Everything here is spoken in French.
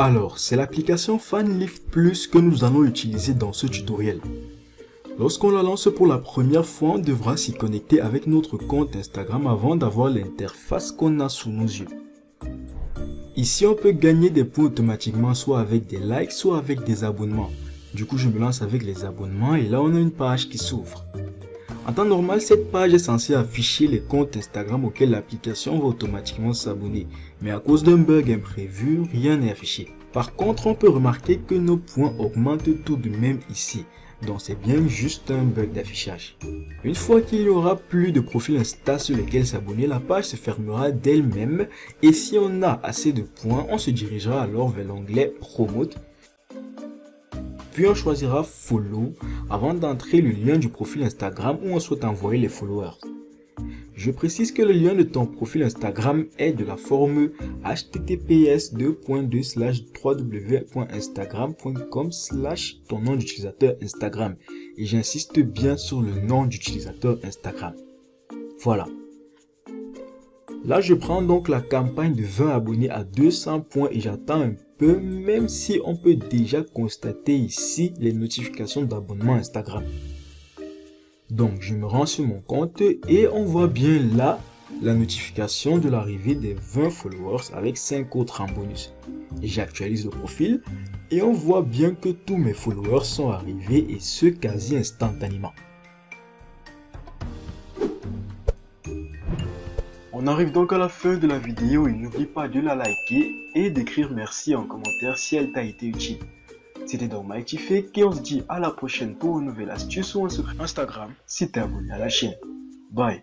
Alors, c'est l'application FanLift Plus que nous allons utiliser dans ce tutoriel. Lorsqu'on la lance pour la première fois, on devra s'y connecter avec notre compte Instagram avant d'avoir l'interface qu'on a sous nos yeux. Ici, on peut gagner des points automatiquement soit avec des likes, soit avec des abonnements. Du coup, je me lance avec les abonnements et là, on a une page qui s'ouvre. En temps normal, cette page est censée afficher les comptes Instagram auxquels l'application va automatiquement s'abonner. Mais à cause d'un bug imprévu, rien n'est affiché. Par contre, on peut remarquer que nos points augmentent tout de même ici. Donc c'est bien juste un bug d'affichage. Une fois qu'il n'y aura plus de profils Insta sur lesquels s'abonner, la page se fermera d'elle-même et si on a assez de points, on se dirigera alors vers l'onglet Promote puis on choisira Follow avant d'entrer le lien du profil Instagram où on souhaite envoyer les followers. Je précise que le lien de ton profil Instagram est de la forme https www.instagram.com ton nom d'utilisateur Instagram et j'insiste bien sur le nom d'utilisateur Instagram. Voilà. Là, je prends donc la campagne de 20 abonnés à 200 points et j'attends un peu, même si on peut déjà constater ici les notifications d'abonnement Instagram. Donc, je me rends sur mon compte et on voit bien là la notification de l'arrivée des 20 followers avec 5 autres en bonus. J'actualise le profil et on voit bien que tous mes followers sont arrivés et ce quasi instantanément. On arrive donc à la fin de la vidéo et n'oublie pas de la liker et d'écrire merci en commentaire si elle t'a été utile. C'était donc Mighty Fake et on se dit à la prochaine pour une nouvelle astuce ou un secret Instagram si t'es abonné à la chaîne. Bye